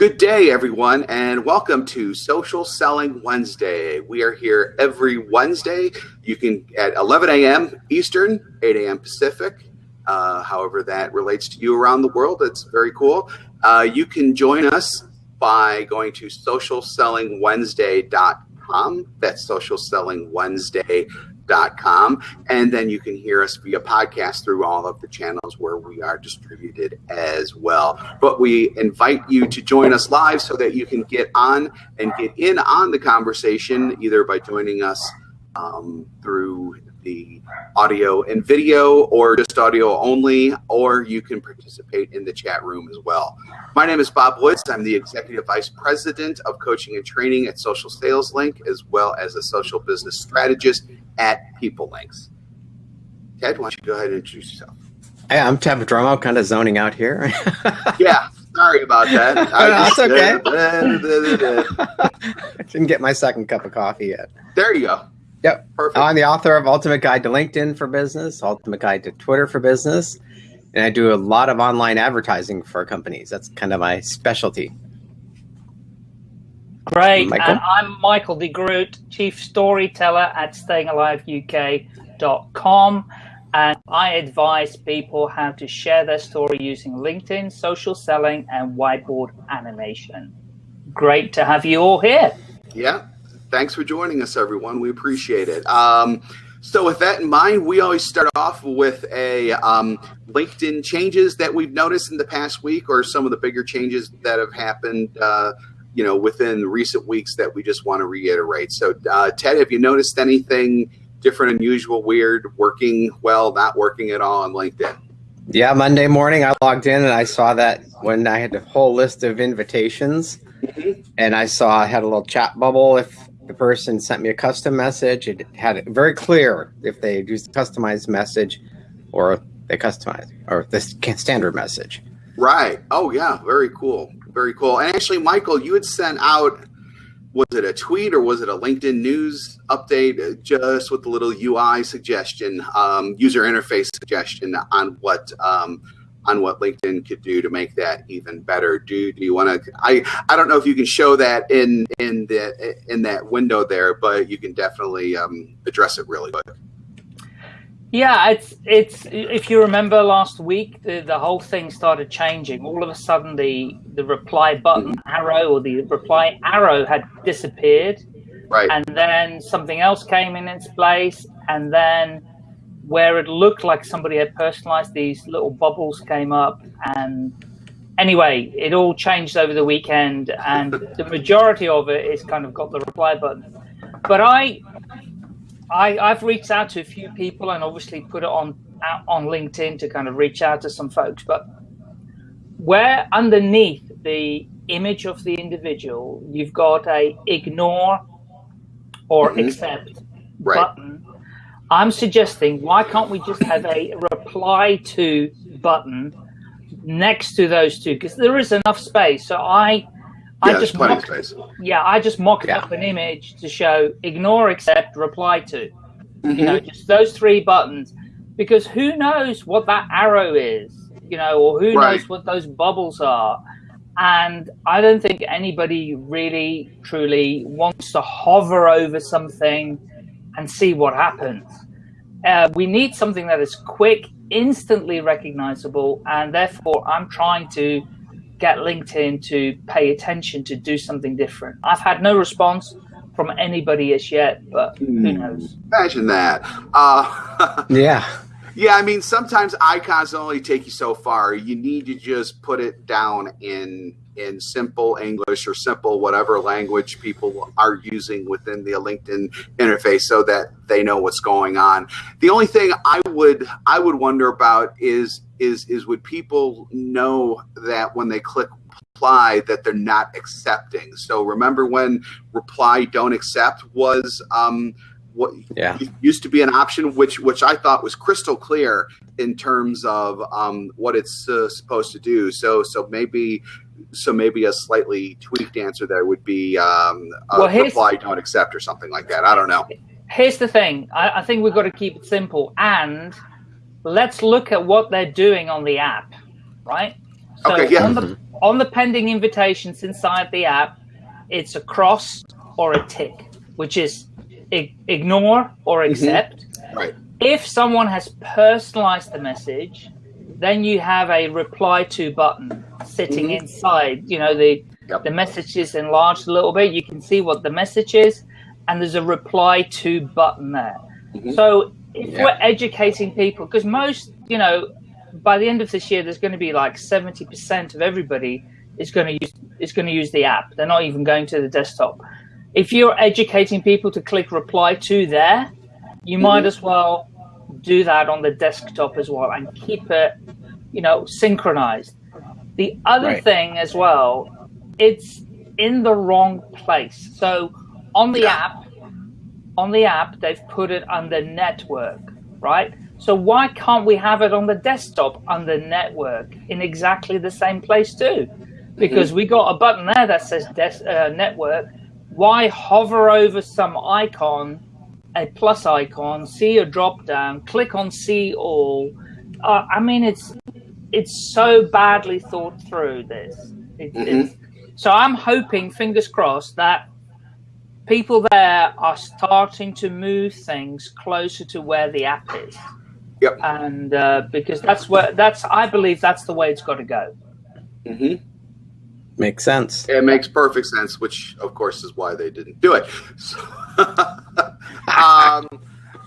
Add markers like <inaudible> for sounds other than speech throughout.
Good day, everyone, and welcome to Social Selling Wednesday. We are here every Wednesday. You can at 11 a.m. Eastern, 8 a.m. Pacific. Uh, however, that relates to you around the world. It's very cool. Uh, you can join us by going to socialsellingwednesday.com. That's socialsellingwednesday.com com, and then you can hear us via podcast through all of the channels where we are distributed as well. But we invite you to join us live so that you can get on and get in on the conversation either by joining us um, through the audio and video or just audio only, or you can participate in the chat room as well. My name is Bob Woods. I'm the Executive Vice President of Coaching and Training at Social Sales Link, as well as a social business strategist at People Links. Ted, why don't you go ahead and introduce yourself? Hey, I'm Ted Prodromou, kind of zoning out here. <laughs> yeah, sorry about that. <laughs> That's okay. I <laughs> didn't get my second cup of coffee yet. There you go. Yep. Perfect. I'm the author of Ultimate Guide to LinkedIn for Business, Ultimate Guide to Twitter for Business, and I do a lot of online advertising for companies. That's kind of my specialty. Great. Michael? And I'm Michael de Groot, Chief Storyteller at stayingaliveuk.com. And I advise people how to share their story using LinkedIn, social selling, and whiteboard animation. Great to have you all here. Yeah. Thanks for joining us, everyone. We appreciate it. Um, so, with that in mind, we always start off with a um, LinkedIn changes that we've noticed in the past week, or some of the bigger changes that have happened, uh, you know, within recent weeks that we just want to reiterate. So, uh, Ted, have you noticed anything different, unusual, weird, working well, not working at all on LinkedIn? Yeah, Monday morning I logged in and I saw that when I had a whole list of invitations, mm-hmm. and I saw I had a little chat bubble if the person sent me a custom message. It had it very clear if they used a customized message or they customized or the standard message. Right. Oh yeah. Very cool. Very cool. And actually, Michael, you had sent out was it a tweet or was it a LinkedIn news update uh, just with the little UI suggestion, um, user interface suggestion on what um, on what LinkedIn could do to make that even better. Do do you want to? I I don't know if you can show that in in the in that window there, but you can definitely um, address it really quick. Yeah, it's it's if you remember last week, the, the whole thing started changing. All of a sudden, the the reply button mm-hmm. arrow or the reply arrow had disappeared, right? And then something else came in its place, and then where it looked like somebody had personalized these little bubbles came up and anyway it all changed over the weekend and the majority of it is kind of got the reply button but i i i've reached out to a few people and obviously put it on out on linkedin to kind of reach out to some folks but where underneath the image of the individual you've got a ignore or mm-hmm. accept right. button I'm suggesting why can't we just have a reply to button next to those two because there is enough space. So I, I just mock, yeah, I just mocked yeah. up an image to show ignore, accept, reply to. Mm-hmm. You know, mm-hmm. just those three buttons because who knows what that arrow is, you know, or who right. knows what those bubbles are. And I don't think anybody really truly wants to hover over something and see what happens. Uh, we need something that is quick, instantly recognizable, and therefore I'm trying to get LinkedIn to pay attention to do something different. I've had no response from anybody as yet, but who hmm. knows? Imagine that. Uh, <laughs> yeah. Yeah, I mean, sometimes icons only take you so far. You need to just put it down in in simple English or simple whatever language people are using within the LinkedIn interface so that they know what's going on. The only thing I would I would wonder about is is is would people know that when they click reply that they're not accepting. So remember when reply don't accept was um, what yeah. used to be an option, which which I thought was crystal clear in terms of um, what it's uh, supposed to do. So so maybe so maybe a slightly tweaked answer there would be um, well, reply don't accept or something like that. I don't know. Here's the thing. I, I think we've got to keep it simple and let's look at what they're doing on the app, right? So okay, yeah. On the, on the pending invitations inside the app, it's a cross or a tick, which is ignore or mm-hmm. accept. Mm-hmm. Right. If someone has personalized the message, then you have a reply to button sitting mm-hmm. inside. You know, the yep. the message is enlarged a little bit. You can see what the message is, and there's a reply to button there. Mm-hmm. So if yeah. we're educating people, because most, you know, by the end of this year, there's going to be like 70% of everybody is going to use is going to use the app. They're not even going to the desktop. If you're educating people to click reply to there, you mm-hmm. might as well do that on the desktop as well and keep it, you know, synchronized. The other right. thing as well, it's in the wrong place. So on the yeah. app, on the app, they've put it under network, right? So why can't we have it on the desktop under network in exactly the same place too? Because mm-hmm. we got a button there that says des- uh, network. Why hover over some icon, a plus icon, see a drop down, click on see all? Uh, I mean, it's it's so badly thought through. This, it, mm-hmm. so I'm hoping, fingers crossed, that people there are starting to move things closer to where the app is. Yep. And uh, because that's where that's I believe that's the way it's got to go. Mm-hmm. Makes sense. It makes perfect sense, which of course is why they didn't do it. So, <laughs> um,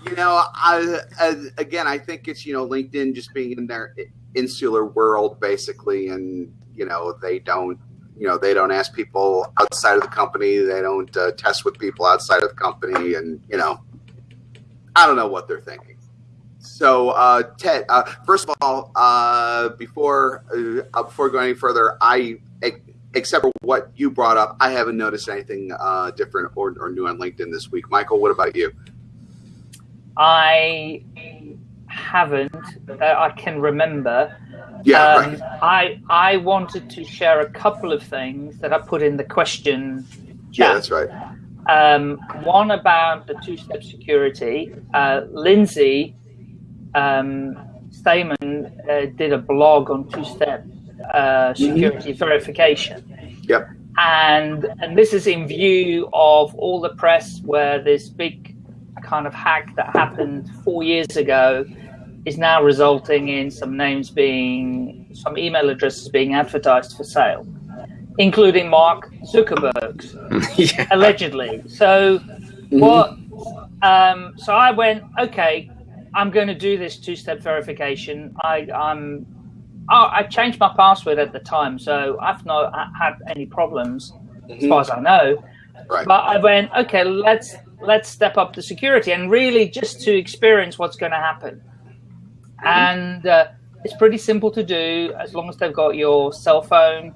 you know, I, I, again, I think it's you know LinkedIn just being in their insular world basically, and you know they don't you know they don't ask people outside of the company they don't uh, test with people outside of the company and you know i don't know what they're thinking so uh, ted uh, first of all uh, before uh, before going any further i except for what you brought up i haven't noticed anything uh, different or, or new on linkedin this week michael what about you i haven't that i can remember yeah, um, right. I I wanted to share a couple of things that I put in the question. Chat. Yeah, that's right. Um, one about the two-step security. Uh, Lindsay um, Stamen uh, did a blog on two-step uh, security mm-hmm. verification. Yep. And and this is in view of all the press where this big kind of hack that happened four years ago is now resulting in some names being, some email addresses being advertised for sale, including Mark Zuckerberg's, <laughs> yeah. allegedly. So, mm-hmm. what? Um, so I went, okay, I'm going to do this two-step verification. I, I'm, oh, I changed my password at the time, so I've not had any problems mm-hmm. as far as I know. Right. But I went, okay, let's let's step up the security and really just to experience what's going to happen and uh, it's pretty simple to do as long as they've got your cell phone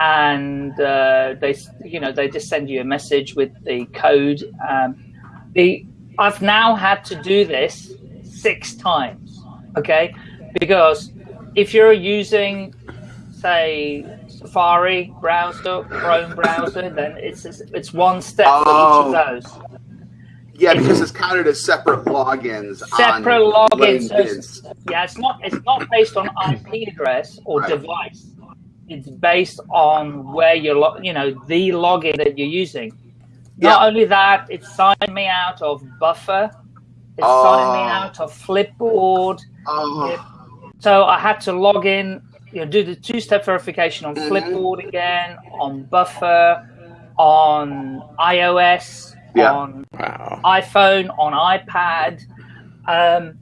and uh, they you know they just send you a message with the code um, the i've now had to do this six times okay because if you're using say safari browser chrome browser then it's it's one step oh. for each of oh. those yeah, because it's counted as separate logins. Separate logins. So yeah, it's not it's not based on IP address or right. device. It's based on where you're, you know, the login that you're using. Not only that, it's signed me out of Buffer. It's oh. signed me oh. out of Flipboard. Oh. It, so I had to log in, you know, do the two-step verification on mm-hmm. Flipboard again, on Buffer, on iOS yeah. on wow. iPhone, on iPad. Um,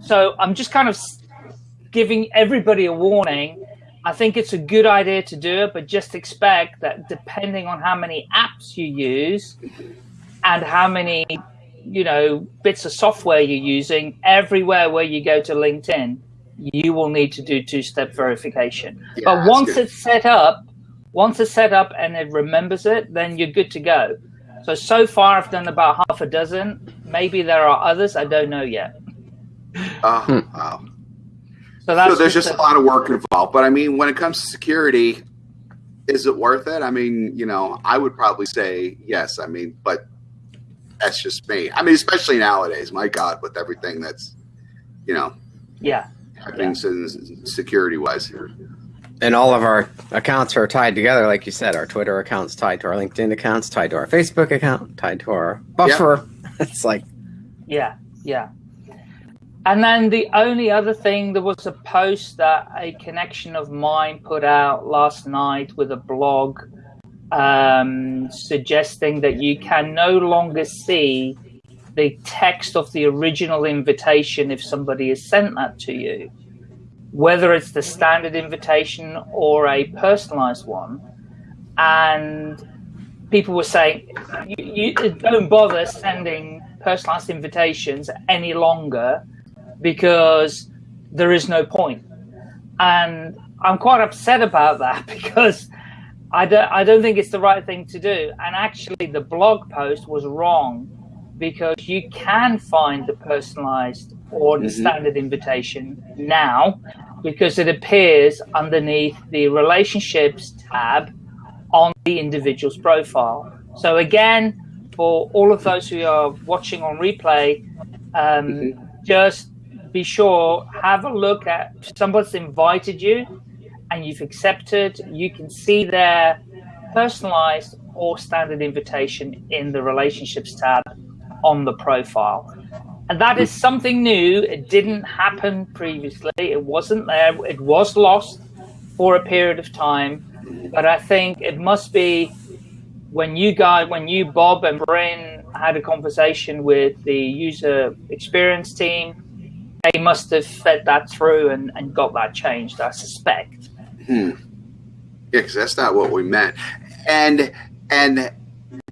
so I'm just kind of giving everybody a warning. I think it's a good idea to do it, but just expect that depending on how many apps you use and how many, you know, bits of software you're using, everywhere where you go to LinkedIn, you will need to do two-step verification. Yeah, but once good. it's set up, once it's set up and it remembers it, then you're good to go. So, so far I've done about half a dozen. Maybe there are others. I don't know yet. Oh, hmm. wow. So, that's so there's just, just a, a lot of work involved. But I mean, when it comes to security, is it worth it? I mean, you know, I would probably say yes. I mean, but that's just me. I mean, especially nowadays, my God, with everything that's, you know, yeah, happening yeah. security wise here. and all of our accounts are tied together, like you said. Our Twitter accounts tied to our LinkedIn accounts, tied to our Facebook account, tied to our buffer. Yep. <laughs> It's like, yeah, yeah. And then the only other thing, there was a post that a connection of mine put out last night with a blog um, suggesting that you can no longer see the text of the original invitation if somebody has sent that to you, whether it's the standard invitation or a personalized one. And people were saying, you, you don't bother sending personalized invitations any longer because there is no point. And I'm quite upset about that <laughs> because I don't, I don't think it's the right thing to do. And actually, the blog post was wrong because you can find the personalized or the mm-hmm. standard invitation now because it appears underneath the relationships tab on the individual's profile. So again, for all of those who are watching on replay, um, mm-hmm. just be sure have a look at somebody's invited you and you've accepted. You can see their personalized or standard invitation in the relationships tab on the profile. And that is something new. It didn't happen previously. It wasn't there. It was lost for a period of time. But I think it must be when you guys, when you, Bob and Bryn, had a conversation with the user experience team, they must have fed that through and, and got that changed, I suspect. Hmm. Yeah, because that's not what we meant. And and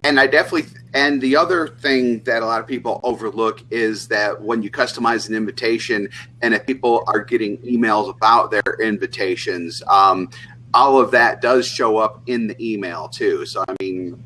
and I definitely and the other thing that a lot of people overlook is that when you customize an invitation and if people are getting emails about their invitations, um, all of that does show up in the email too. So I mean,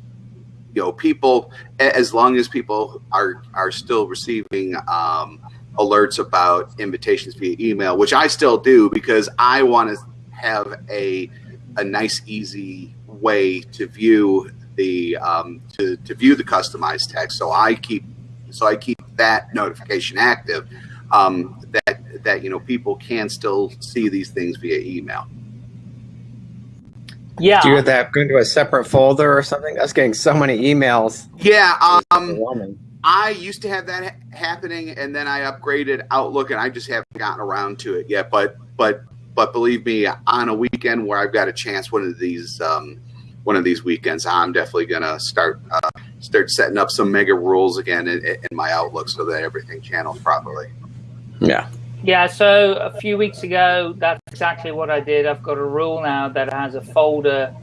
you know, people as long as people are are still receiving um, alerts about invitations via email, which I still do because I want to have a a nice, easy way to view the um, to, to view the customized text. So I keep so I keep that notification active. Um, that that you know people can still see these things via email. Yeah. Do you get that go into a separate folder or something? I was getting so many emails. Yeah. Um, I used to have that ha happening, and then I upgraded Outlook, and I just haven't gotten around to it yet. But but but believe me, on a weekend where I've got a chance, one of these um, one of these weekends, I'm definitely gonna start uh, start setting up some mega rules again in, in my Outlook so that everything channels properly. Yeah. Yeah, so a few weeks ago, that's exactly what I did. I've got a rule now that has a folder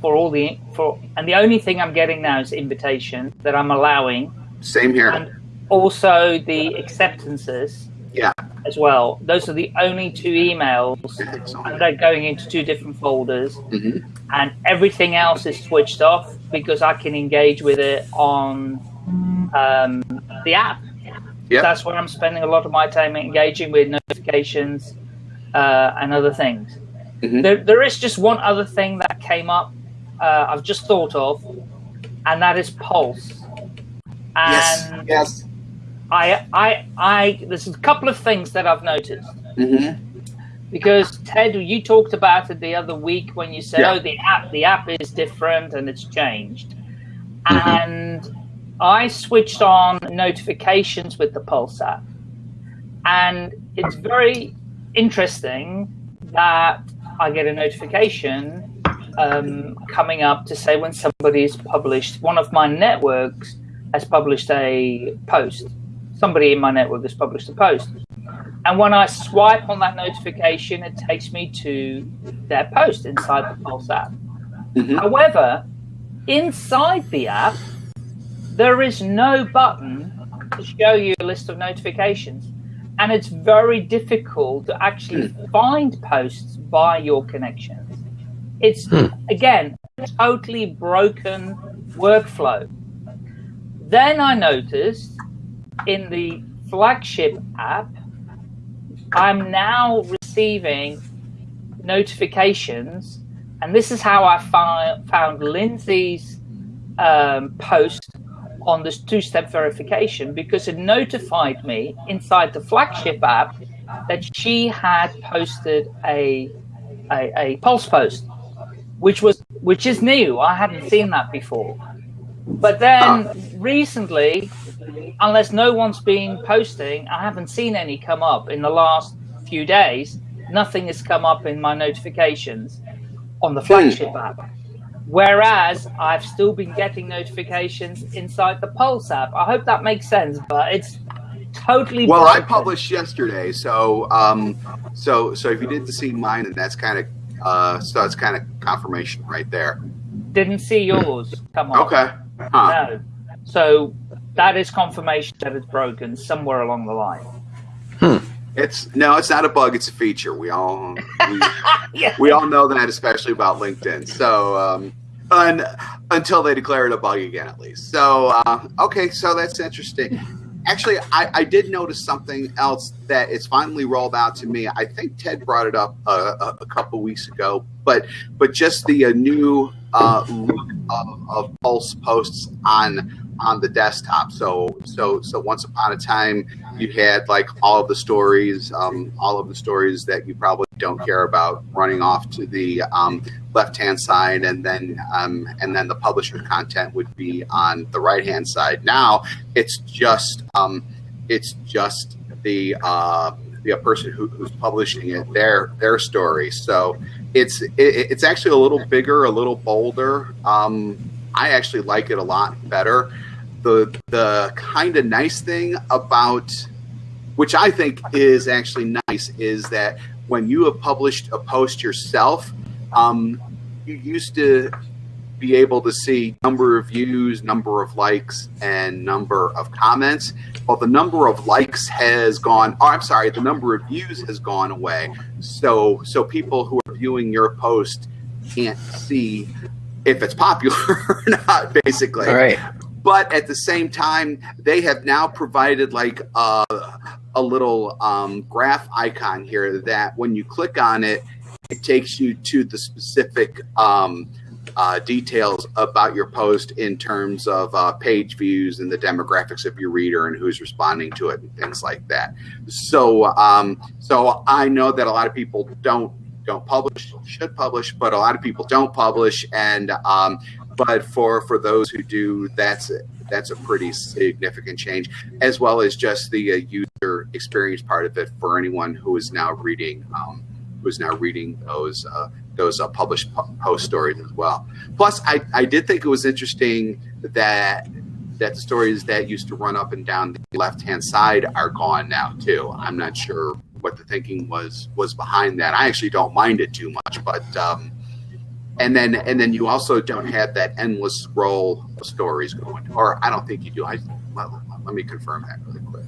for all the for, and the only thing I'm getting now is invitation that I'm allowing. Same here. And also the acceptances. Yeah. As well. Those are the only two emails, and they're going into two different folders. Mm-hmm. And everything else is switched off because I can engage with it on um, the app. Yep. That's where I'm spending a lot of my time engaging with notifications uh, and other things. Mm-hmm. There, there is just one other thing that came up. Uh, I've just thought of, and that is Pulse. And yes. Yes. I, I, I. There's a couple of things that I've noticed. Mm-hmm. Because Ted, you talked about it the other week when you said, Yeah. "Oh, the app, the app is different and it's changed," Mm-hmm. and I switched on notifications with the Pulse app, and it's very interesting that I get a notification um, coming up to say when somebody's published. One of my networks has published a post. Somebody in my network has published a post. And when I swipe on that notification, it takes me to their post inside the Pulse app. Mhm. However, inside the app, there is no button to show you a list of notifications. And it's very difficult to actually find posts by your connections. It's, Hmm. again, a totally broken workflow. Then I noticed in the flagship app, I'm now receiving notifications, and this is how I fi- found Lindsay's um, post on this two-step verification because it notified me inside the flagship app that she had posted a a, a pulse post, which was which is new. I hadn't seen that before. But then recently, unless no one's been posting, I haven't seen any come up in the last few days. Nothing has come up in my notifications on the flagship hmm. app. Whereas I've still been getting notifications inside the Pulse app. I hope that makes sense, but it's totally. Well, broken. I published yesterday, so um, so so if you didn't see mine, then that's kind of uh, so it's kind of confirmation right there. Didn't see yours. Come on. Okay. Huh. No. So that is confirmation that it's broken somewhere along the line. Hmm. It's no, it's not a bug. It's a feature. We all we, <laughs> yeah. we all know that, especially about LinkedIn. So um, un, until they declare it a bug again, at least. So uh, okay, so that's interesting. Actually, I, I, did notice something else that it's finally rolled out to me. I think Ted brought it up uh, a, a couple weeks ago, but but just the uh, new uh, look of, of Pulse posts on on the desktop. So so so once upon a time, you had like all of the stories, um, all of the stories that you probably don't care about running off to the um, left hand side, and then um, and then the publisher content would be on the right hand side. Now it's just um, it's just the uh, the person who, who's publishing it their their story. So it's it, it's actually a little bigger, a little bolder. Um, I actually like it a lot better the the kind of nice thing about which I think is actually nice is that when you have published a post yourself, um, you used to be able to see number of views, number of likes, and number of comments. Well, the number of likes has gone. Oh, I'm sorry, the number of views has gone away. So, so people who are viewing your post can't see if it's popular <laughs> or not. Basically, All right but at the same time, they have now provided like a, a little um, graph icon here that when you click on it, it takes you to the specific um, uh, details about your post in terms of uh, page views and the demographics of your reader and who's responding to it and things like that. So, um, so I know that a lot of people don't don't publish, should publish, but a lot of people don't publish, and um, but for for those who do, that's that's a pretty significant change, as well as just the uh, user experience part of it for anyone who is now reading um, who is now reading those uh, those uh, published post stories as well. Plus, I, I did think it was interesting that that the stories that used to run up and down the left hand side are gone now too. I'm not sure what the thinking was was behind that. I actually don't mind it too much, but um, and then and then you also don't have that endless scroll of stories going. Or i don't think you do. I let, let me confirm that really quick.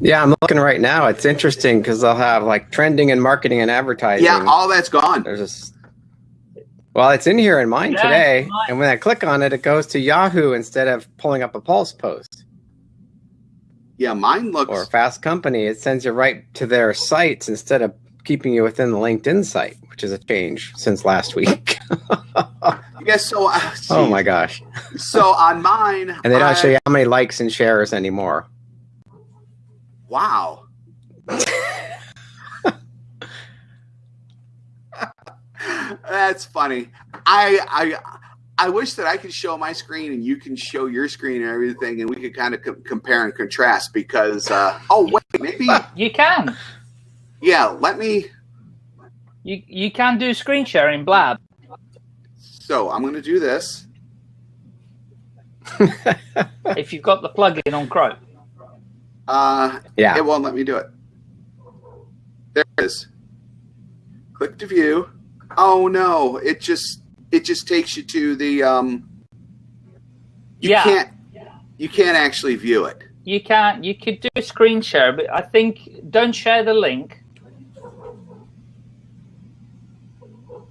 Yeah i'm looking right now. It's interesting because they'll have like trending and marketing and advertising. Yeah all that's gone. There's this well it's in here in mine yeah, today. mine. and when i click on it it goes to yahoo instead of pulling up a pulse post. Yeah mine looks or fast company. It sends you right to their sites instead of keeping you within the linkedin site which is a change since last week <laughs> yes. So, uh, <laughs> oh my gosh. so on mine, and they don't I, show you how many likes and shares anymore. Wow. <laughs> That's funny. I I I wish that I could show my screen and you can show your screen and everything, and we could kind of co compare and contrast. Because uh, oh wait, maybe you can. Yeah, let me. You you can do screen sharing, Blab. So I'm going to do this. <laughs> if you've got the plugin on Chrome. Uh, yeah. It won't let me do it. There it is. Click to view. Oh no! It just it just takes you to the um. You yeah. can't you can't actually view it. You can't. You could do a screen share, but I think don't share the link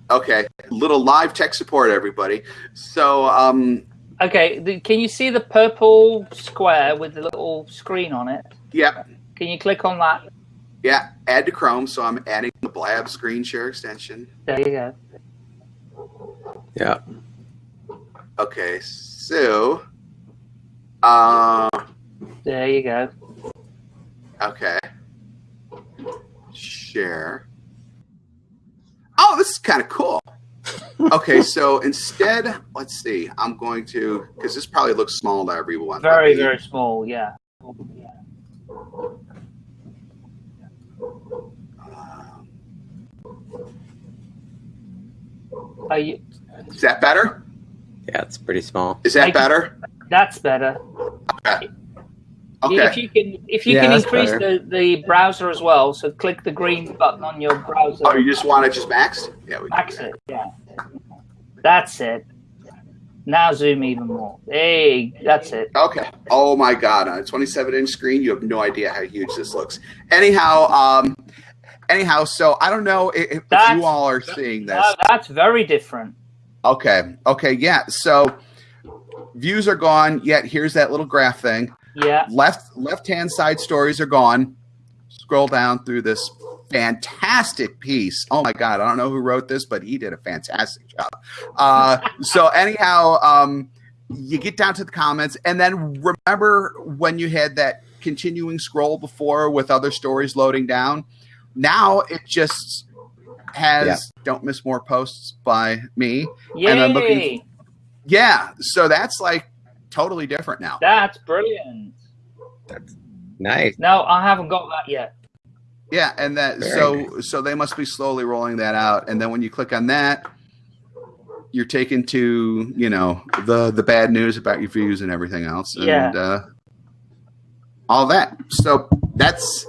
Okay, little live tech support, everybody. So, um, okay, the, can you see the purple square with the little screen on it? Yeah. Can you click on that? Yeah, add to Chrome. So I'm adding the Blab screen share extension. There you go. Yeah. Okay, so. Uh, there you go. Okay. Share. Oh, this this is kind of cool. okay, so <laughs> instead, let's see. I'm going to because this probably looks small to everyone. Very, very small. Yeah. Um, Are you, Is that better? Yeah, it's pretty small. Is that Make- better? that's better. Okay. If you can, if you Yeah, can increase better. the, the browser as well, so click the green button on your browser. Oh, you just want it just maxed? Yeah, we Max it. Yeah. That's it. Now zoom even more. Hey, that's it. Okay. Oh my God! On a 27 inch screen, you have no idea how huge this looks. Anyhow, um, anyhow, so I don't know if, That's- you all are seeing this. That's very different. Okay. Okay. Yeah. So views are gone. Yet here's that little graph thing. Yeah. Left left hand side stories are gone. Scroll down through this fantastic piece. Oh my God! I don't know who wrote this, but he did a fantastic job. Uh, <laughs> so anyhow, um, you get down to the comments, and then remember when you had that continuing scroll before with other stories loading down. Now it just has Yeah. don't miss more posts by me. Yay. And I'm looking- Yeah, so that's like totally different now. That's brilliant. That's nice. No, I haven't got that yet. Yeah, and that Very so so they must be slowly rolling that out, and then when you click on that, you're taken to you know the the bad news about your views and everything else, and Yeah. uh, all that. So that's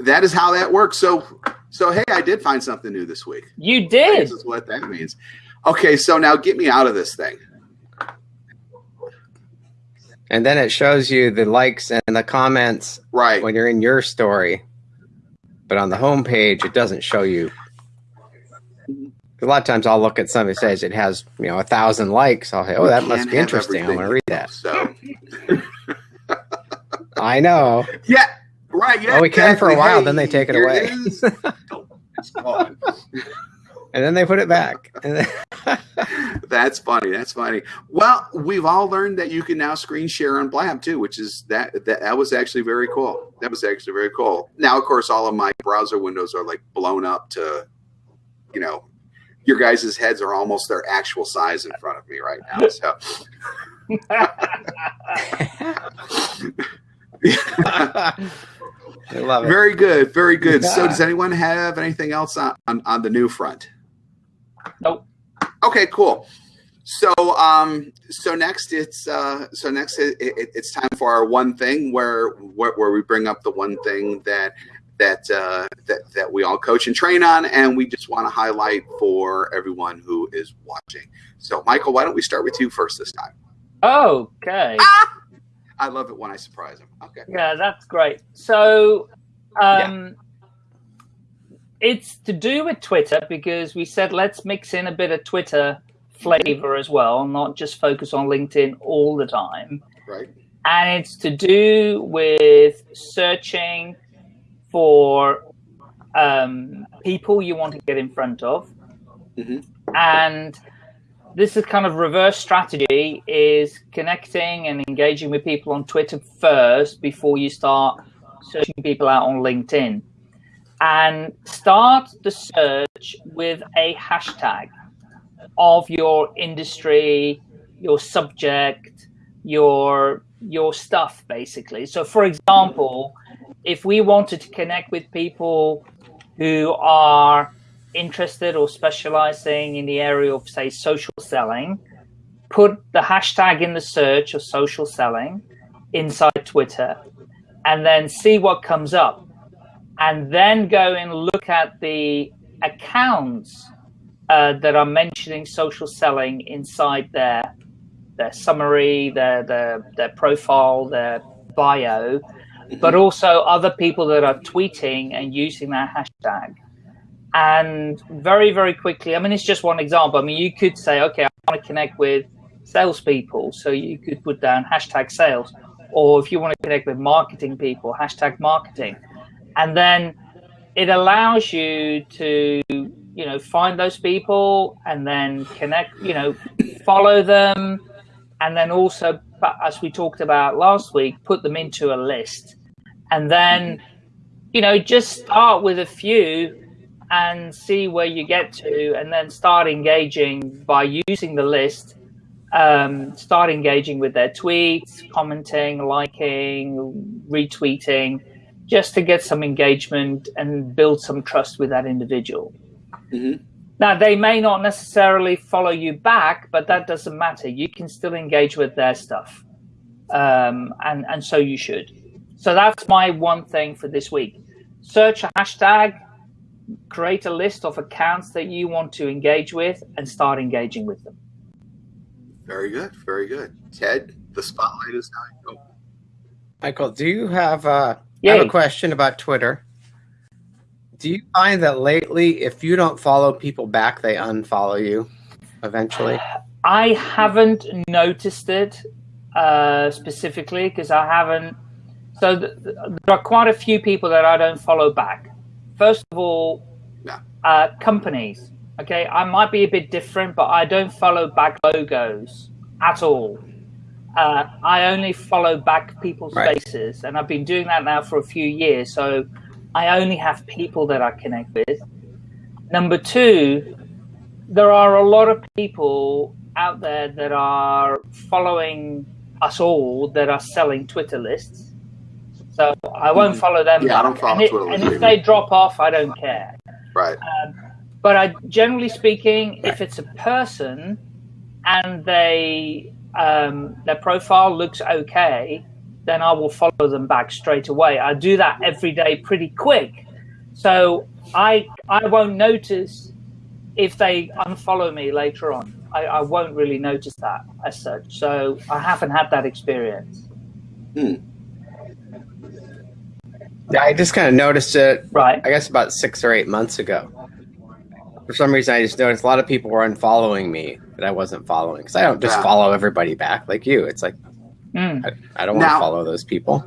that is how that works. So so hey, I did find something new this week. You This did. is what that means. Okay, so now get me out of this thing. And then it shows you the likes and the comments Right. when you're in your story. But on the home page, it doesn't show you. A lot of times I'll look at something that says it has, you know, a thousand likes. I'll say, oh, that must be interesting. I'm going to read that. So <laughs> I know. yeah, right. Yeah, Oh, we can for a while, Hey, then they take it away. <laughs> is. It's gone. And then they put it back. <laughs> That's funny. That's funny. Well, we've all learned that you can now screen share on Blab too, which is that that, that was actually very cool. That was actually very cool. Now, of course, all of my browser windows are like blown up to, you know, your guys' heads are almost their actual size in front of me right now. So <laughs> I love it. very good, very good. So, does anyone have anything else on, on, on the new front? Nope. Okay, cool. So, um, so next it's uh, so next it, it, it's time for our one thing where, where where we bring up the one thing that that uh, that that we all coach and train on, and we just want to highlight for everyone who is watching. So, Michael, why don't we start with you first this time? Okay. I love it when I surprise him. Okay. Yeah, that's great. So, um, it's to do with Twitter because we said let's mix in a bit of Twitter flavor as well, not just focus on LinkedIn all the time. Right. And it's to do with searching for um, people you want to get in front of. Mhm. And this is kind of reverse strategy is connecting and engaging with people on Twitter first before you start searching people out on LinkedIn. And start the search with a hashtag of your industry, your subject, your your stuff basically. So for example, if we wanted to connect with people who are interested or specializing in the area of say social selling, put the hashtag in the search of social selling inside Twitter and then see what comes up. And then go and look at the accounts uh, that are mentioning social selling inside their their summary, their their their profile, their bio, but also other people that are tweeting and using that hashtag. And very very quickly, I mean, it's just one example. I mean, you could say, okay, I want to connect with salespeople, so you could put down hashtag sales, or if you want to connect with marketing people, hashtag marketing, and then it allows you to you know find those people and then connect you know follow them. And then also as we talked about last week put them into a list. And then you know just start with a few and see where you get to, and then start engaging by using the list. Um, start engaging with their tweets, commenting, liking, retweeting, just to get some engagement and build some trust with that individual. Mm-hmm. Now, they may not necessarily follow you back, but that doesn't matter. You can still engage with their stuff. Um, and, and so you should. So that's my one thing for this week. Search a hashtag, create a list of accounts that you want to engage with, and start engaging with them. Very good. Very good. Ted, the spotlight is now. Michael, do you have, uh, I have a question about Twitter? Do you find that lately, if you don't follow people back, they unfollow you eventually? I haven't noticed it uh, specifically because I haven't. So th- th- there are quite a few people that I don't follow back. First of all, Yeah. uh, companies. Okay, I might be a bit different, but I don't follow back logos at all. Uh, I only follow back people's Right. faces, and I've been doing that now for a few years. So I only have people that I connect with. Number two, there are a lot of people out there that are following us all that are selling Twitter lists. So I won't follow them. Yeah, I don't back. follow and, it- Twitter and if they drop off, I don't care. Right. But I, generally speaking, if it's a person and they um, their profile looks okay, then I will follow them back straight away. I do that every day, pretty quick. So I I won't notice if they unfollow me later on. I, I won't really notice that as such. So I haven't had that experience. Yeah, I just kind of noticed it, Right. I guess, about six or eight months ago. For some reason, I just noticed a lot of people were unfollowing me that I wasn't following because I don't just Yeah. follow everybody back like you. It's like Mm. I, I don't want to follow those people.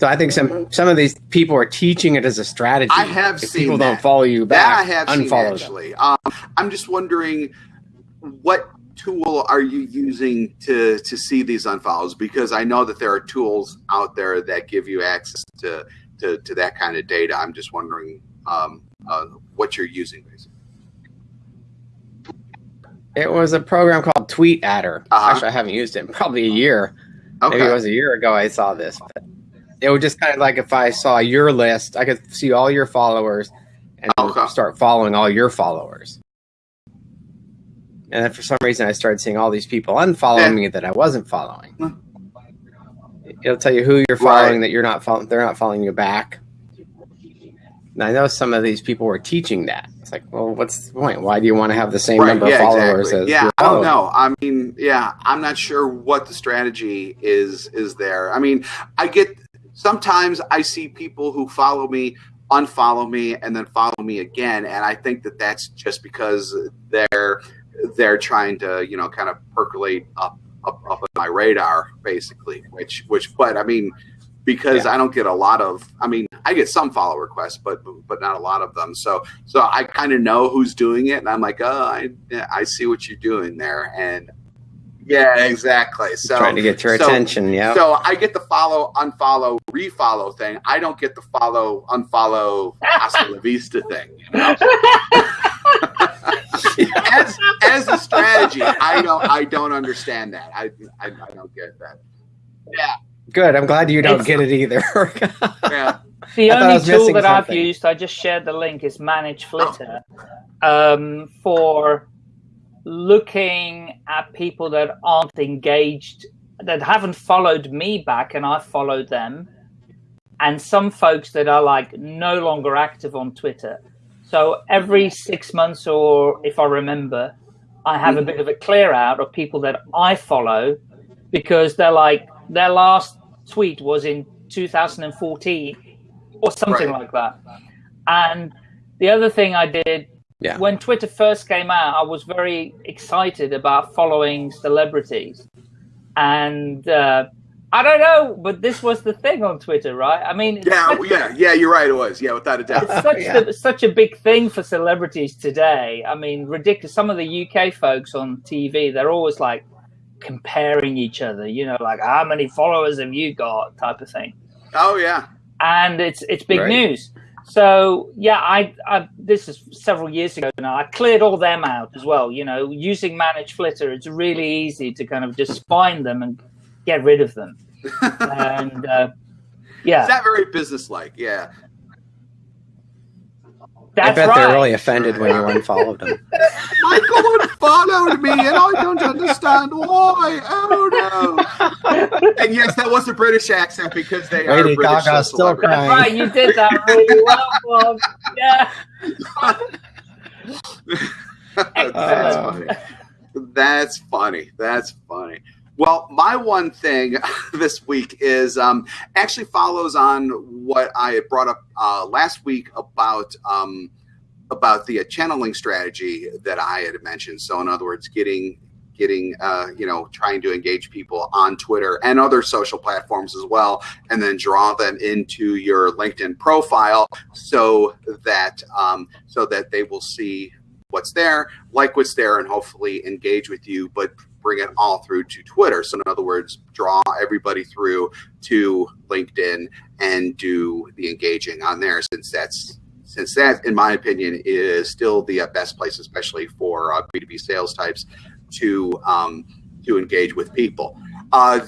So I think some some of these people are teaching it as a strategy. I have if seen people that. don't follow you That back, I have seen unfollow them. actually. Um, I'm just wondering what tool are you using to to see these unfollows? Because I know that there are tools out there that give you access to to, to that kind of data. I'm just wondering um, uh, what you're using, basically. It was a program called Tweet Adder. Uh-huh. Actually, I haven't used it in probably a year. Okay. Maybe it was a year ago I saw this. But it was just kind of like if I saw your list, I could see all your followers and Okay. start following all your followers. And then for some reason, I started seeing all these people unfollowing Yeah. me that I wasn't following. It'll tell you who you're following Right. that you're not following. They're not following you back. And I know some of these people were teaching that. It's like, well, what's the point? Why do you want to have the same Right, number yeah, of followers exactly. as yeah i don't know i mean yeah i'm not sure what the strategy is is there i mean i get sometimes i see people who follow me unfollow me and then follow me again and i think that that's just because they're they're trying to you know kind of percolate up up, up on my radar basically which which but i mean because I don't get a lot of I mean I get some follow requests but but not a lot of them. So so I kind of know who's doing it and I'm like oh I I see what you're doing there. And yeah exactly. So Trying to get your so- attention. Yeah. so I get the follow unfollow refollow thing. I don't get the follow unfollow hasta la vista thing you know? <laughs> as as a strategy I don't I don't understand that. I I, I don't get that. Yeah Good. I'm glad you don't It's- get it either. <laughs> yeah The I only tool missing that I've used, I just shared the link, is Manage Flitter um, for looking at people that aren't engaged, that haven't followed me back, and I followed them, and some folks that are like no longer active on Twitter. So every six months, or if I remember, I have a bit of a clear out of people that I follow because they're like their last tweet was in 2014 or something Right. like that. And the other thing I did Yeah. when Twitter first came out, I was very excited about following celebrities. And uh, I don't know, but this was the thing on Twitter, right? I mean, it's Yeah, such, yeah, yeah. You're right. It was. Yeah, without a doubt. it's such, <laughs> Yeah. the, such a big thing for celebrities today. I mean, ridiculous. Some of the UK folks on TV, they're always like comparing each other. You know, like how many followers have you got, type of thing Oh yeah. and it's it's big Right. news. So yeah, I, I, this is several years ago now. I cleared all them out as well. You know, using Manage Flitter, it's really easy to kind of just find them and get rid of them. <laughs> and uh, yeah, it's not very businesslike. Yeah, that's I bet right. they're really offended when you unfollowed them. <laughs> Michael unfollowed me, and I don't understand why. Oh no! and yes, that was a British accent because they are British Gaga still crying. That's right. You did that really well, Bob. Yeah. That's Uh, funny. That's funny. That's funny. Well, my one thing <laughs> this week is um, actually follows on what I had brought up uh, last week about um, about the channeling strategy that I had mentioned. So, in other words, getting getting uh, you know trying to engage people on Twitter and other social platforms as well, and then draw them into your LinkedIn profile so that um, so that they will see what's there, like what's there, and hopefully engage with you, but bring it all through to Twitter. So, in other words, draw everybody through to LinkedIn and do the engaging on there, since that's since that, in my opinion, is still the best place, especially for uh, B2B sales types, to um, to engage with people. Uh,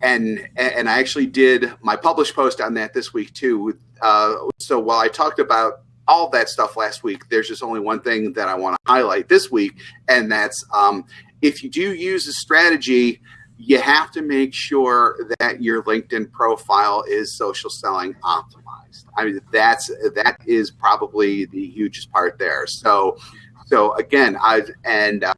and and I actually did my published post on that this week too. Uh, so while I talked about all that stuff last week, there's just only one thing that I want to highlight this week, and that's um, if you do use a strategy, you have to make sure that your LinkedIn profile is social selling optimized. I mean, that's that is probably the hugest part there. So, so again, I've and uh,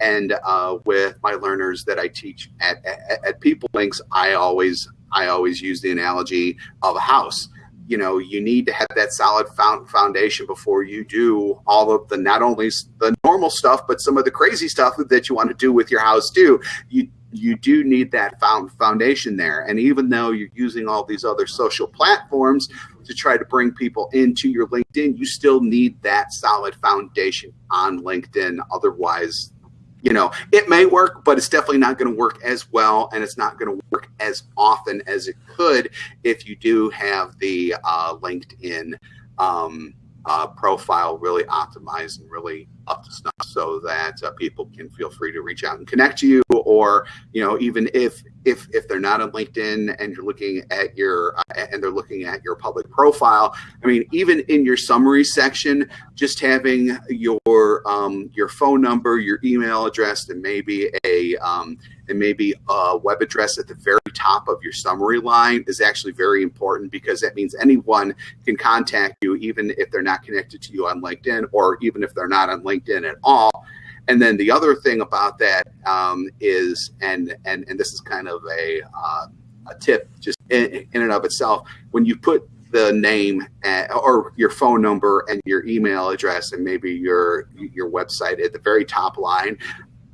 and uh, with my learners that I teach at, at, at People Links, I always I always use the analogy of a house you know you need to have that solid foundation before you do all of the not only the normal stuff but some of the crazy stuff that you want to do with your house too. You you do need that found foundation there. And even though you're using all these other social platforms to try to bring people into your linkedin you still need that solid foundation on linkedin. Otherwise you know it may work but it's definitely not going to work as well and it's not going to work as often as it could if you do have the uh, linkedin um, uh, profile really optimized and really up to snuff so that uh, people can feel free to reach out and connect to you or you know even if if if they're not on linkedin and you're looking at your uh, and they're looking at your public profile i mean even in your summary section just having your um, your phone number your email address and maybe a um, and maybe a web address at the very top of your summary line is actually very important because that means anyone can contact you even if they're not connected to you on linkedin or even if they're not on linkedin LinkedIn at all. And then the other thing about that um, is, and and and this is kind of a uh, a tip just in, in and of itself. When you put the name at, or your phone number and your email address and maybe your your website at the very top line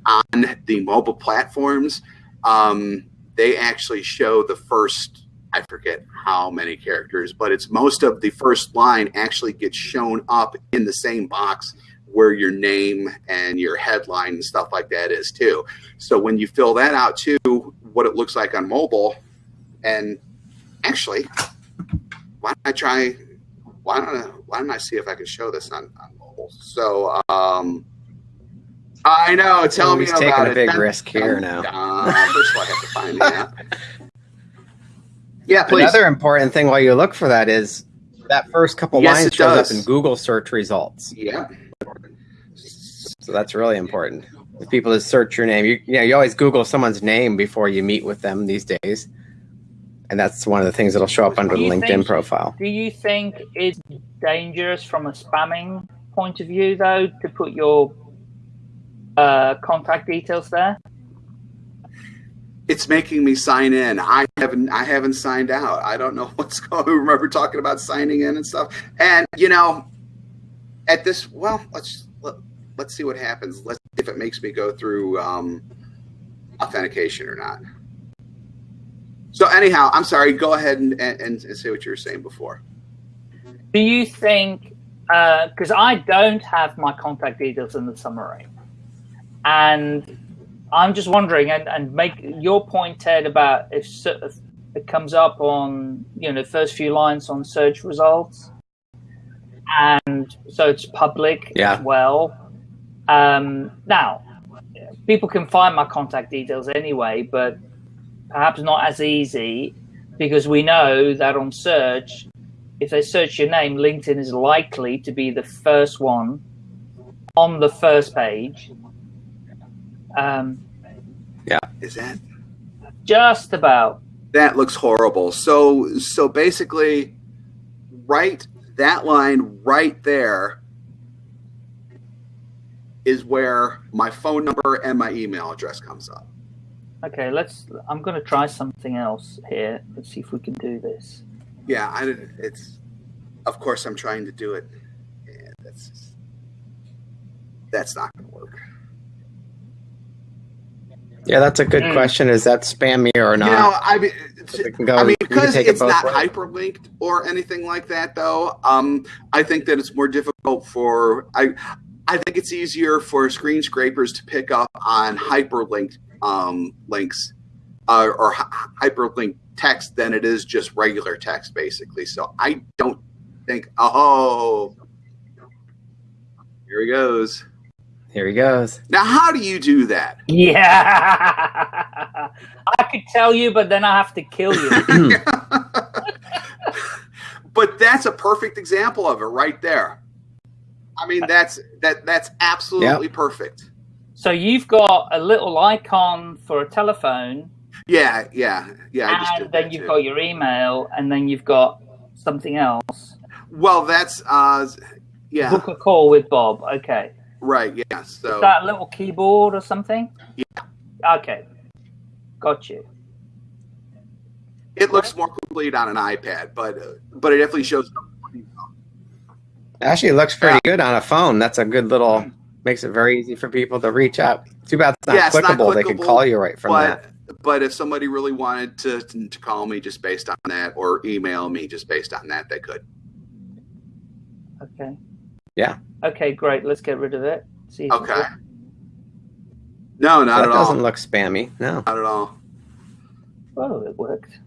on the mobile platforms, um, they actually show the first I forget how many characters, but it's most of the first line actually gets shown up in the same box where your name and your headline and stuff like that is too. So when you fill that out too, what it looks like on mobile, and actually, why don't I try? Why don't I, why don't I see if I can show this on, on mobile? So um, I know. Tell me he's about taking a big Dun, risk here now. dun. First of all, I have to find. <laughs> Yeah, please. Another important thing while you look for that is that first couple Yes, lines shows does. up in Google search results. Yeah. So that's really important. If people just search your name, you, you know, you always Google someone's name before you meet with them these days. And that's one of the things that'll show up under the LinkedIn think- profile. Do you think it's dangerous from a spamming point of view, though, to put your uh, contact details there? it's making me sign in. I haven't I haven't signed out. I don't know <laughs> what's going. On. Remember talking about signing in and stuff. And you know, at this, well, let's let, let's see what happens. Let's if it makes me go through um, authentication or not. So anyhow, I'm sorry. Go ahead and, and, and say what you were saying before. Do you think, because I don't have my contact details in the summary, and I'm just wondering, and, and make your point, Ted, about if, if it comes up on, you know, the first few lines on search results, and so it's public Yeah. as well. Um, now, people can find my contact details anyway, but perhaps not as easy because we know that on search, if they search your name, LinkedIn is likely to be the first one on the first page. Um, yeah, Is that just about. that looks horrible? So so basically, write that line right there is where my phone number and my email address comes up. Okay, let's. I'm going to try something else here. Let's see if we can do this. Yeah, I didn't. It's of course I'm trying to do it. and that's that's not going to work. Yeah, that's a good Mm. question. Is that spammy or not? You know, I mean, go- I mean, because take it it's not ways. hyperlinked or anything like that, though. Um, I think that it's more difficult for I. I think it's easier for screen scrapers to pick up on hyperlinked um, links uh, or hy- hyperlinked text than it is just regular text, basically. So I don't think. Oh, here he goes. Here he goes. Now, how do you do that? Yeah, <laughs> I could tell you, but then I have to kill you. <laughs> but that's a perfect example of it right there. I mean, that's that that's absolutely perfect. so you've got a little icon for a telephone, Yeah, yeah, yeah. I just and then you've too. got your email, and then you've got something else. Well, that's uh, yeah, Book a call with Bob. Okay. right. Yeah. So Is that a little keyboard or something? Yeah. Okay. Got you. it looks more complete on an iPad, but uh, but it definitely shows. Actually, it looks pretty good on a phone. That's a good little. Hmm. Makes it very easy for people to reach out. Too bad it's not Yeah, it's not clickable. They could call you right from that. But but if somebody really wanted to to call me just based on that, or email me just based on that, they could. Okay. Yeah. Okay, great. Let's get rid of it. See. if it Okay. works. No, not that at all. doesn't look spammy. No. Not at all. Oh, it worked.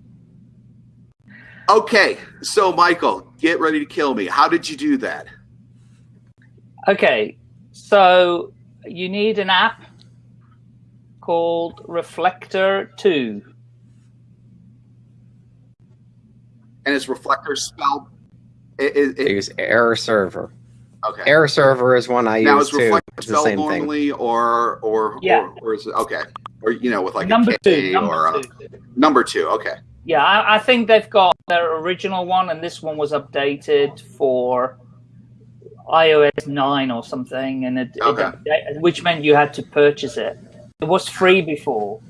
Okay, so Michael, get ready to kill me. How did you do that? Okay, so you need an app called Reflector 2. And is reflector spelled? It, it, it, use AirServer. okay. AirServer is one I now use is too. reflector It's the spelled same thing. normally, or or Yeah. or, or is it okay? Or you know, with like number a two. K Number or a, two. number two. Okay. Yeah, I, I think they've got their original one, and this one was updated for iOS 9 or something, and it, it Okay. upda- which meant you had to purchase it. It was free before,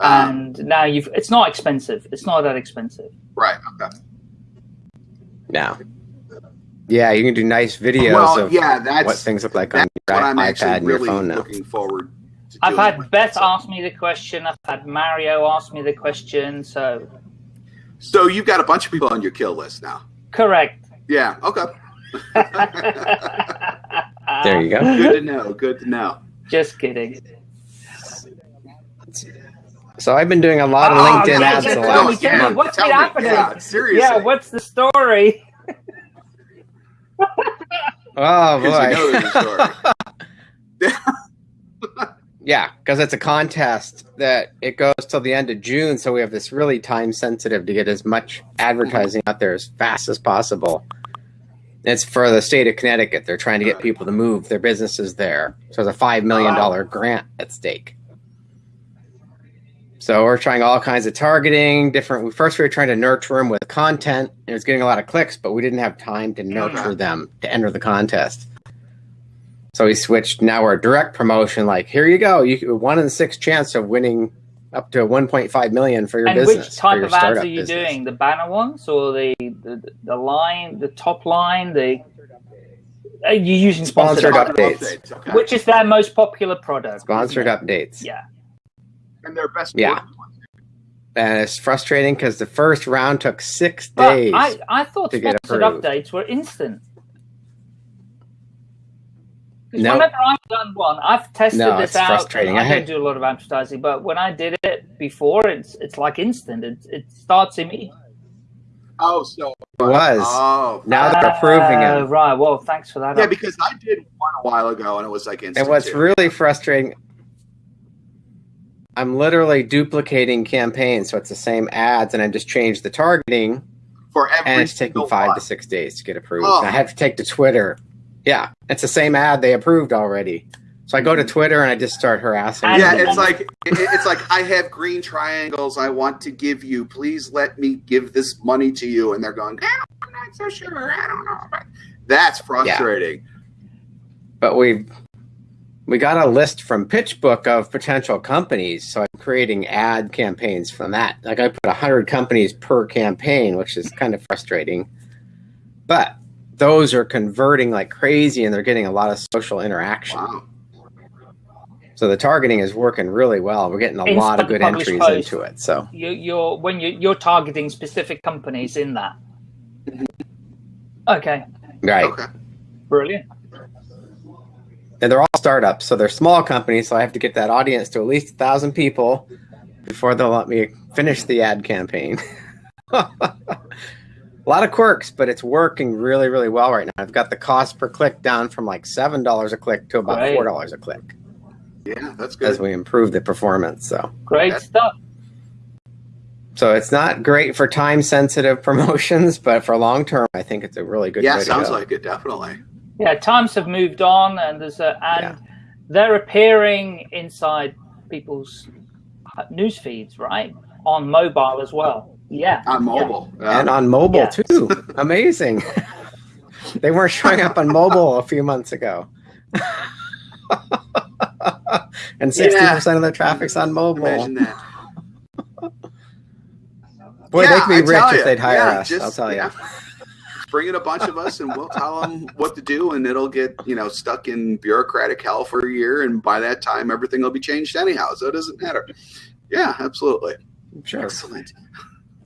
Um, and now you've. It's not expensive. It's not that expensive. right. Okay. No. Yeah, you can do nice videos well, of yeah, that's what things look like on your I'm iPad actually and your really phone now. looking forward. to I've had with Beth ask me the question. I've had Mario ask me the question. So So you've got a bunch of people on your kill list now. correct. Yeah. Okay. <laughs> There you go. Good to know. Good to know. Just kidding. So I've been doing a lot of Oh, LinkedIn yeah, ads yeah, the tell last me, tell me, what's Tell been me. happening? Yeah, seriously. Yeah, what's the story? Oh 'Cause you know there's a boy. story. <laughs> <laughs> yeah, because it's a contest that it goes till the end of June, so we have this really time sensitive to get as much advertising out there as fast as possible. It's for the state of Connecticut. They're trying to get people to move their businesses there. So there's a five million dollar grant at stake. So we're trying all kinds of targeting, different. First, we were trying to nurture them with content. It was getting a lot of clicks, but we didn't have time to nurture them to enter the contest. So we switched. Now we're direct promotion. Like here you go. You one in six chance of winning up to 1.5 million for your and business. which type of ads are you business. doing? The banner ones or the the, the line, the top line, the are you using sponsored, Sponsored ads? updates. Okay. Which is their most popular product? Sponsored updates. Yeah. and their best. Yeah. And it's frustrating because the first round took six But days. I, I thought sponsored approved. updates were instant. 'Cause No. Whenever I've done one, I've tested No, this out. frustrating. I, I don't do a lot of advertising, but when I did it before, it's it's like instant. It, it starts immediately. Oh, so It was. Oh, Now they're approving Uh, it. Right. Well, thanks for that. yeah, because I did one a while ago, and it was like instant. And what's too. really frustrating, I'm literally duplicating campaigns, so it's the same ads, and I just changed the targeting, for every and it's taking five one. to six days to get approved. Oh. I have to take to Twitter. Yeah, it's the same ad they approved already. So I go to Twitter and I just start harassing. Yeah, it's like it- it's like I have green triangles I want to give you. Please let me give this money to you, and they're going. "Ah, I'm not so sure. I don't know. But that's frustrating. but we we got a list from PitchBook of potential companies, so I'm creating ad campaigns from that. Like I put hundred companies per campaign, which is kind of frustrating. But those are converting like crazy, and they're getting a lot of social interaction. Wow. So the targeting is working really well. We're getting a Instant lot of good publish entries post. into it. So you, you're when you, you're targeting specific companies in that. Okay. right, Okay. Brilliant. and they're all startups, so they're small companies. So I have to get that audience to at least a thousand people before they'll let me finish the ad campaign. <laughs> a lot of quirks, but it's working really, really well right now. I've got the cost per click down from like seven dollars a click to about Great. four dollars a click Yeah, that's good. as we improve the performance. So. Great That's- stuff. So it's not great for time sensitive <laughs> promotions, but for long term, I think it's a really good. Yeah, way sounds to go. like it. Definitely. Yeah, times have moved on, and there's a and Yeah. they're appearing inside people's uh, news feeds, right? On mobile as well. Yeah. On mobile. Yeah. and on mobile Yeah. too. Amazing. <laughs> they weren't showing up on mobile a few months ago. <laughs> and sixty percent of the traffic's on mobile. Imagine that. Boy, Yeah, they could be I rich tell if they'd hire Yeah, us. just- I'll tell you. Just bring in a bunch of us, and we'll tell them what to do, and it'll get you know stuck in bureaucratic hell for a year, and by that time, everything will be changed anyhow, so it doesn't matter. Yeah, absolutely. Sure. Excellent.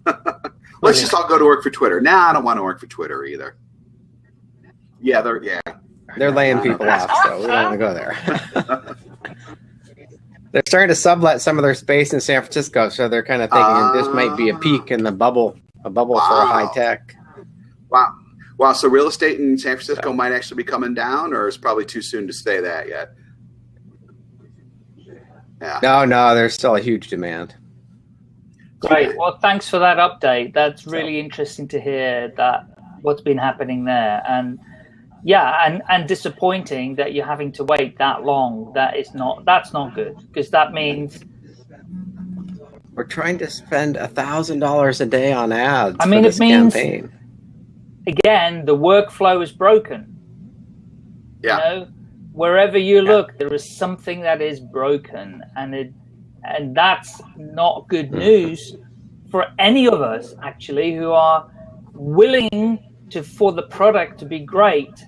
<laughs> Let's just all go to work for Twitter. Nah, I don't want to work for Twitter either. Yeah, they're yeah. They're laying people off, so we don't want to go there. <laughs> they're starting to sublet some of their space in San Francisco, so they're kind of thinking this might be a ah. peak in the bubble, a bubble for high tech. Wow. Wow. So real estate in San Francisco might actually be coming down, or it's probably too soon to say that yet. Yeah. No, no, there's still a huge demand. Great. Well, thanks for that update. That's really interesting to hear that what's been happening there, and yeah, and and disappointing that you're having to wait that long. That is not that's not good because that means We're trying to spend a thousand dollars a day on ads. I mean, for it means- campaign. again the workflow is broken. Yeah. You know, wherever you Yeah. look, there is something that is broken, and it and that's not good news for any of us actually who are willing to for the product to be great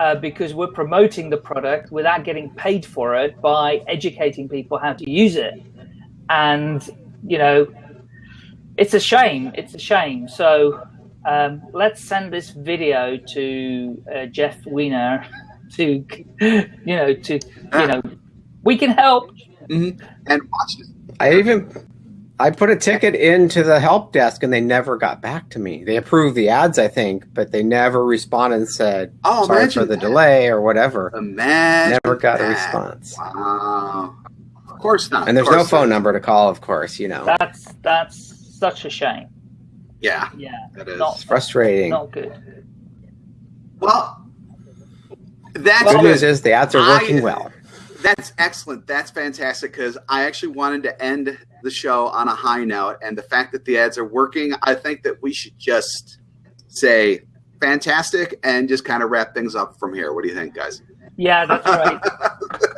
uh, because we're promoting the product without getting paid for it by educating people how to use it. And you know it's a shame. It's a shame. So um, let's send this video to uh, Jeff Weiner <laughs> to you know to you know we can help Mm-hmm. And watch it. I even I put a ticket into the help desk and they never got back to me. They approved the ads, I think, but they never responded and said Oh, sorry for the that. delay or whatever. Imagine Never got a response. Wow. Of course not. And there's no phone not. number to call, of course, you know. that's that's such a shame Yeah, yeah that is. not frustrating. not good Well, that's Good good. news is the ads are I- working well. That's excellent. That's fantastic because I actually wanted to end the show on a high note. And the fact that the ads are working, I think that we should just say fantastic and just kind of wrap things up from here. What do you think, guys? yeah that's right <laughs>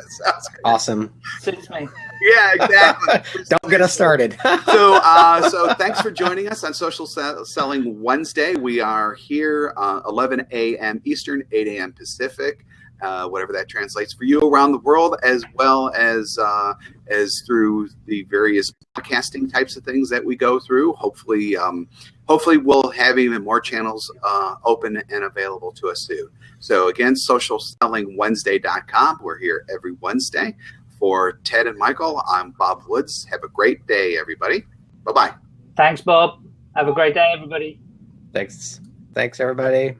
Sounds. Awesome. suits me Yeah, exactly. <laughs> Don't get us started. <laughs> so uh, so thanks for joining us on social selling wednesday we are here uh, 11 a.m eastern 8 a.m pacific uh, whatever that translates for you around the world as well as uh, as through the various podcasting types of things that we go through hopefully um, hopefully we'll have even more channels uh, open and available to us soon so again socialsellingwednesday.com we're here every wednesday for Ted and Michael, I'm Bob Woods. Have a great day, everybody. Bye bye. thanks bob have a great day everybody Thanks. Thanks, everybody.